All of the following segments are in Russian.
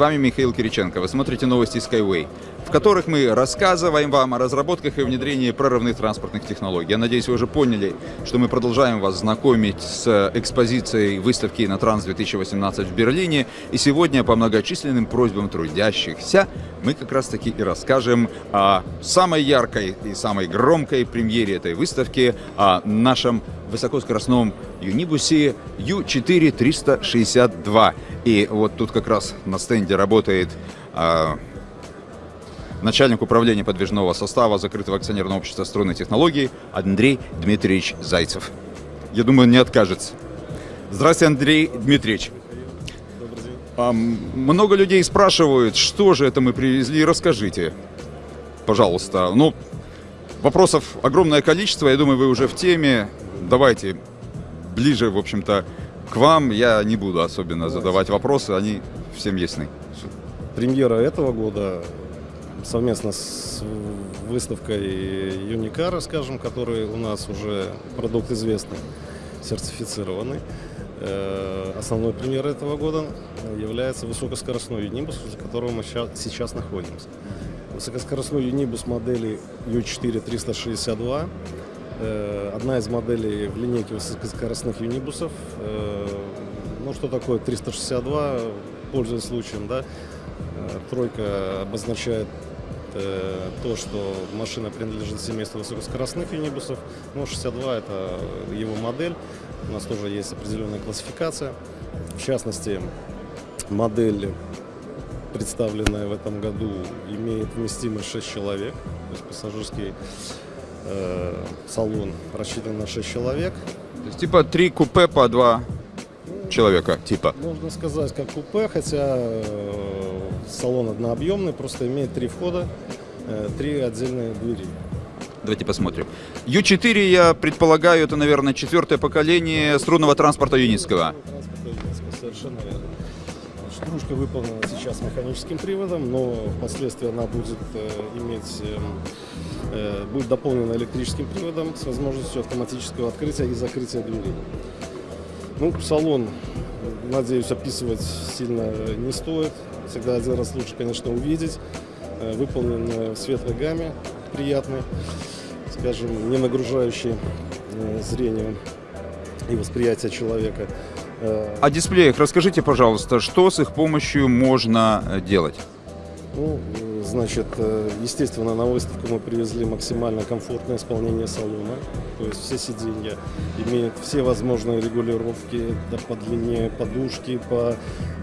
Вами Михаил Кириченко. Вы смотрите новости Skyway, в которых мы рассказываем вам о разработках и внедрении прорывных транспортных технологий. Я надеюсь, вы уже поняли, что мы продолжаем вас знакомить с экспозицией выставки «Инотранс 2018» в Берлине. И сегодня по многочисленным просьбам трудящихся мы как раз таки и расскажем о самой яркой и самой громкой премьере этой выставки, о нашем высокоскоростном юнибусе U4-362. И вот тут как раз на стенде работает э, начальник управления подвижного состава закрытого акционерного общества струнной технологии Андрей Дмитриевич Зайцев. Я думаю, он не откажется. Здравствуйте, Андрей Дмитриевич. А, много людей спрашивают, что же это мы привезли, расскажите, пожалуйста. Ну, вопросов огромное количество, я думаю, вы уже в теме. Давайте ближе, в общем-то, к вам я не буду особенно задавать вопросы, они всем ясны. Премьера этого года совместно с выставкой Юникара, скажем, который у нас уже продукт известный, сертифицированный. Э, основной премьерой этого года является высокоскоростной юнибус, за которым мы сейчас находимся. Высокоскоростной юнибус модели U4 362 Э, одна из моделей в линейке высокоскоростных юнибусов. Э, ну, что такое 362, пользуясь случаем, да, э, тройка обозначает то, что машина принадлежит семейству высокоскоростных юнибусов. Ну, 62 это его модель. У нас тоже есть определенная классификация. В частности, модель, представленная в этом году, имеет вместимость 6 человек. То есть пассажирский э, салон рассчитан на 6 человек. То есть типа три купе по два человека, типа? Можно сказать, как купе, хотя э, салон однообъемный, просто имеет три входа, э, три отдельные двери. Давайте посмотрим. Ю4, я предполагаю, это, наверное, четвертое поколение струнного транспорта юнитского. Совершенно верно. Стружка выполнена сейчас механическим приводом, но впоследствии она будет э, иметь э, Э, будет дополнена электрическим приводом с возможностью автоматического открытия и закрытия дверей. Ну, салон, надеюсь, описывать сильно не стоит. Всегда один раз лучше, конечно, увидеть. Э, выполнен в светлой гамме, приятный, скажем, не нагружающий э, зрение и восприятие человека. О дисплеях расскажите, пожалуйста, что с их помощью можно делать? Ну, Значит, э, естественно, на выставку мы привезли максимально комфортное исполнение салона. То есть все сиденья имеют все возможные регулировки да, по длине подушки, по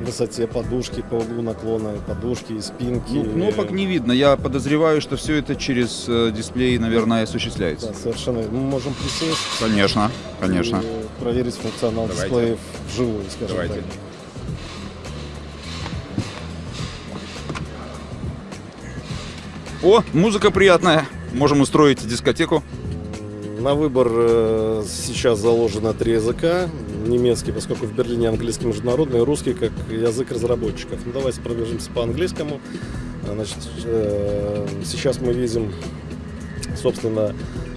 высоте подушки, по углу наклона подушки и спинки. Ну, кнопок не видно. Я подозреваю, что все это через э, дисплей, наверное, осуществляется. Да, совершенно. Мы можем присесть. Конечно, конечно. Проверить функционал Давайте. дисплеев вживую, скажем Давайте. так. О, музыка приятная. Можем устроить дискотеку. На выбор э, сейчас заложено три языка. Немецкий, поскольку в Берлине английский международный, русский как язык разработчиков. Ну, давайте пробежимся по английскому. Значит, э, сейчас мы видим, собственно,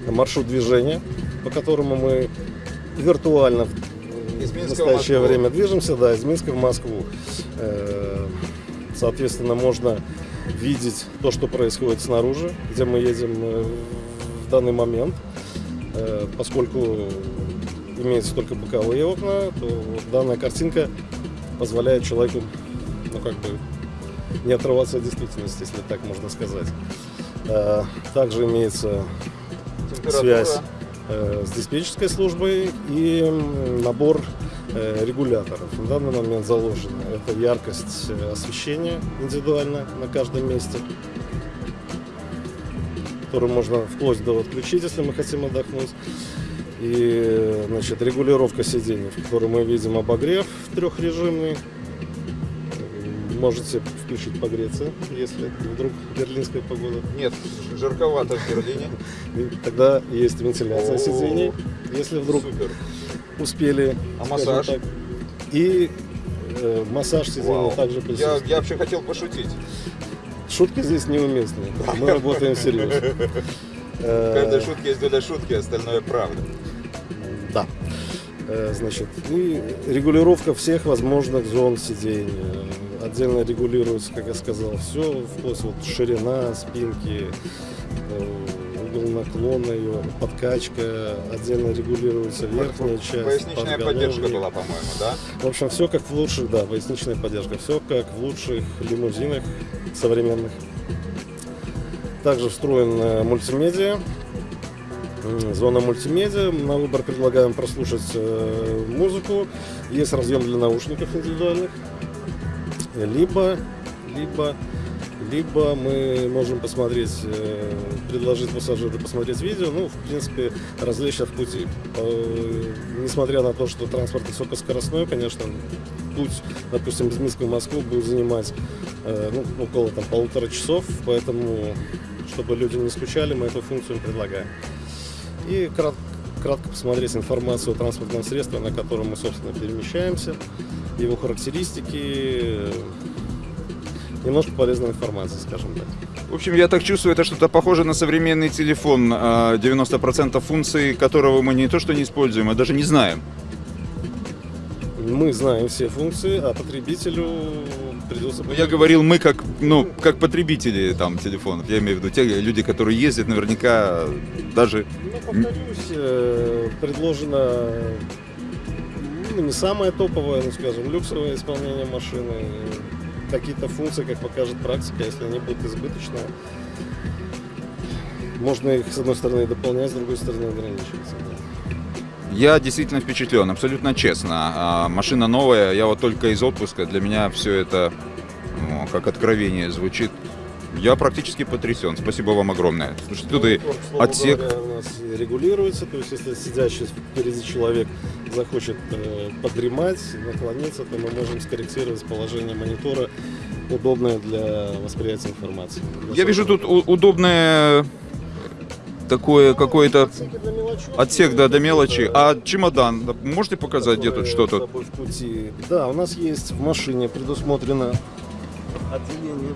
маршрут движения, по которому мы виртуально в настоящее в время движемся, да, из Минска в Москву. Э, соответственно, можно видеть то, что происходит снаружи, где мы едем э, в данный момент. Э, поскольку имеются только боковые окна, то данная картинка позволяет человеку ну, как бы не отрываться от действительности, если так можно сказать. Также имеется связь с диспетчерской службой и набор Э, регуляторов. В данный момент заложена это яркость э, освещения индивидуально на каждом месте, которую можно вплоть до отключить, если мы хотим отдохнуть. И значит, регулировка сидений, в которой мы видим обогрев трехрежимный. Можете включить погреться, если вдруг берлинская погода. Нет, жарковато в Берлине. Тогда есть вентиляция сидений. Если вдруг Супер успели. А массаж? Так. И э, массаж сиденья также присутствует. Я, я вообще хотел пошутить. Шутки здесь неуместны. Мы работаем серьезно. В каждой шутке есть доля шутки, остальное правда. Да. Э, значит, и регулировка всех возможных зон сидения. Отдельно регулируется, как я сказал, все, вплоть вот ширина спинки, э, угол наклона ее, подкачка, отдельно регулируется верхняя часть, Поясничная поддержка была, по-моему, да? В общем, все как в лучших, да, поясничная поддержка, все как в лучших лимузинах современных. Также встроен э, мультимедиа, зона мультимедиа. На выбор предлагаем прослушать э, музыку. Есть разъем для наушников индивидуальных. Либо, либо, либо мы можем посмотреть, э, предложить пассажиру посмотреть видео, ну, в принципе, развлечься в пути. Несмотря на то, что транспорт высокоскоростной, конечно, путь, допустим, из Минска в Москву будет занимать э, ну, около там, полутора часов, поэтому, чтобы люди не скучали, мы эту функцию предлагаем. И крат- кратко посмотреть информацию о транспортном средстве, на котором мы, собственно, перемещаемся, его характеристики, э, немножко полезной информации, скажем так. В общем, я так чувствую, это что-то похоже на современный телефон, а, 90% функций которого мы не то что не используем, а даже не знаем. Мы знаем все функции, а потребителю придется... Ну, Я говорил, мы как, ну, как потребители там телефонов, я имею в виду те люди, которые ездят, наверняка даже... Ну, повторюсь, э, предложено ну, не самое топовое, ну, скажем, люксовое исполнение машины. Какие-то функции, как покажет практика, если они будут избыточные, можно их, с одной стороны, дополнять, с другой стороны, ограничивать. Я действительно впечатлен, абсолютно честно. А, машина новая, я вот только из отпуска, для меня все это ну, как откровение звучит. Я практически потрясен. Спасибо вам огромное. Слушайте, тут и Ну, слову отсек. говоря, у нас регулируется, то есть если сидящий впереди человек захочет э, подремать, наклониться, то мы можем скорректировать положение монитора, удобное для восприятия информации. Я вижу тут удобное такое какое-то отсек да, до мелочи. А чемодан, да, можете показать, где тут что тут? Да, у нас есть в машине предусмотрено отделение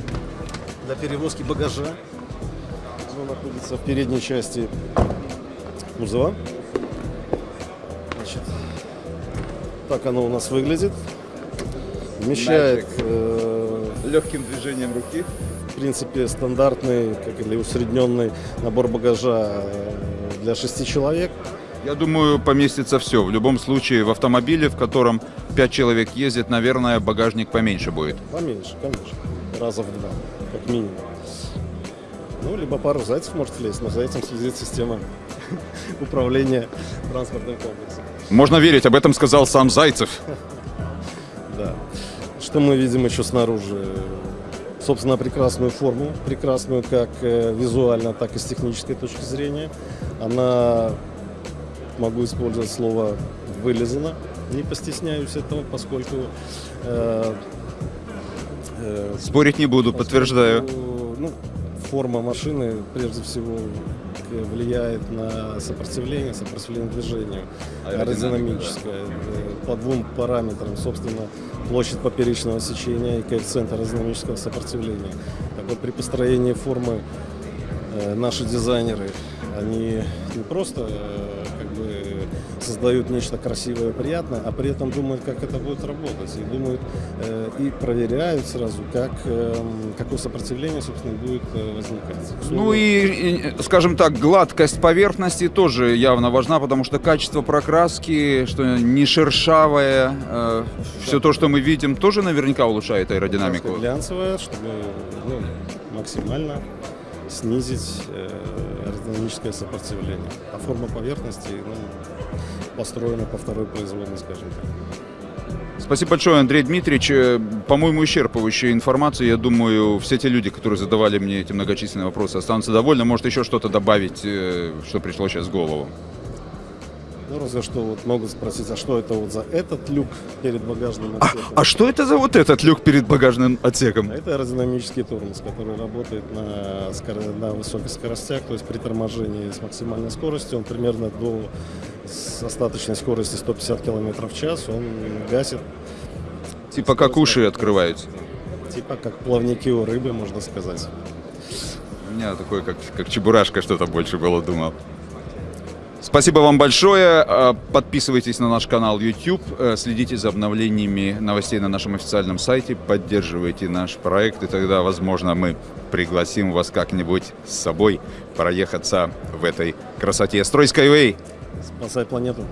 для перевозки багажа. Оно находится в передней части кузова. Значит, так оно у нас выглядит. Вмещает, э, Легким движением руки. в принципе, стандартный, как или усредненный набор багажа э, для шести человек. Я думаю, поместится все. В любом случае, в автомобиле, в котором 5 человек ездит, наверное, багажник поменьше будет. Поменьше, конечно. Раза в два, как минимум. Ну, либо пару зайцев может влезть, но за этим следит система управления транспортным комплексом. Можно верить, об этом сказал сам Зайцев. Да. Что мы видим еще снаружи? Собственно, прекрасную форму, прекрасную как э, визуально, так и с технической точки зрения. Она, могу использовать слово, вылезана. Не постесняюсь этого, поскольку э, э, Спорить не буду, подтверждаю. Поскольку, Ну, форма машины прежде всего влияет на сопротивление, сопротивление движению, аэродинамическое. э, По двум параметрам, собственно, площадь поперечного сечения и коэффициент аэродинамического сопротивления. Так вот, при построении формы э, наши дизайнеры, они не просто э, бы создают нечто красивое и приятное, а при этом думают, как это будет работать. И думают э, и проверяют сразу, как, эм, какое сопротивление, собственно, будет э, возникать. Ну и, скажем так, гладкость поверхности тоже явно важна, потому что качество прокраски, что не шершавое, все то, что мы видим, тоже наверняка улучшает аэродинамику. глянцевая, чтобы ну, максимально снизить э, аэродинамическое сопротивление. А форма поверхности ну, построена по второй производной, скажем так. Спасибо большое, Андрей Дмитриевич. Э, По-моему, исчерпывающая информация. Я думаю, все те люди, которые задавали мне эти многочисленные вопросы, останутся довольны. Может, еще что-то добавить, э, что пришло сейчас в голову. Ну, разве что вот могут спросить, а что это вот за этот люк перед багажным А, отсеком? а что это за вот этот люк перед багажным отсеком? А Это аэродинамический тормоз, который работает на, скоро- на высоких скоростях, то есть при торможении с максимальной скоростью, он примерно до с остаточной скорости 150 км в час, он гасит, Типа как уши открываются. типа как плавники у рыбы, можно сказать. У меня такое, как, как чебурашка что-то больше было, думал. Спасибо вам большое. Э, Подписывайтесь на наш канал YouTube, э, следите за обновлениями новостей на нашем официальном сайте, поддерживайте наш проект, и тогда, возможно, мы пригласим вас как-нибудь с собой проехаться в этой красоте. Строй Skyway! Спасай планету.